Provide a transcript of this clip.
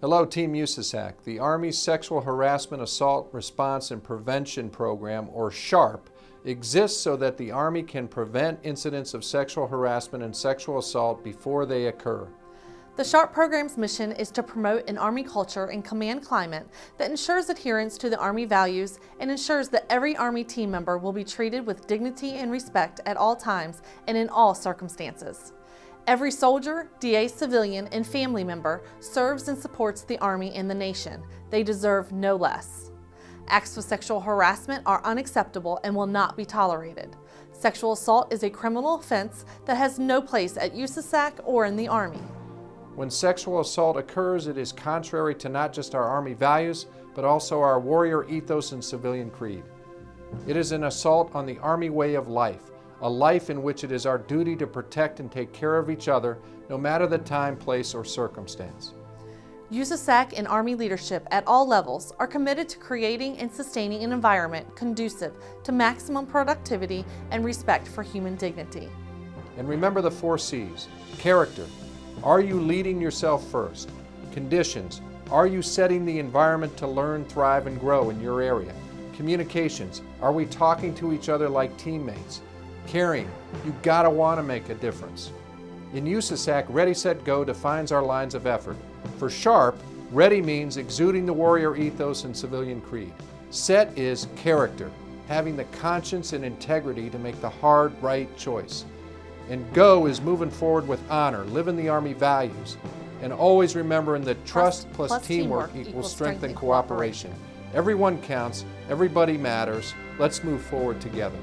Hello, Team USASAC. The Army's Sexual Harassment Assault Response and Prevention Program, or SHARP, exists so that the Army can prevent incidents of sexual harassment and sexual assault before they occur. The SHARP program's mission is to promote an Army culture and command climate that ensures adherence to the Army values and ensures that every Army team member will be treated with dignity and respect at all times and in all circumstances. Every soldier, DA civilian, and family member serves and supports the Army and the nation. They deserve no less. Acts of sexual harassment are unacceptable and will not be tolerated. Sexual assault is a criminal offense that has no place at USASAC or in the Army. When sexual assault occurs, it is contrary to not just our Army values, but also our warrior ethos and civilian creed. It is an assault on the Army way of life, a life in which it is our duty to protect and take care of each other, no matter the time, place, or circumstance. USASAC and Army leadership at all levels are committed to creating and sustaining an environment conducive to maximum productivity and respect for human dignity. And remember the four C's. Character. Are you leading yourself first? Conditions. Are you setting the environment to learn, thrive, and grow in your area? Communications. Are we talking to each other like teammates? Caring, you gotta wanna make a difference. In USASAC, Ready, Set, Go defines our lines of effort. For SHARP, ready means exuding the warrior ethos and civilian creed. Set is character, having the conscience and integrity to make the hard, right choice. And go is moving forward with honor, living the Army values, and always remembering that trust, plus, plus teamwork, teamwork equals strength and and cooperation. Everyone counts, everybody matters. Let's move forward together.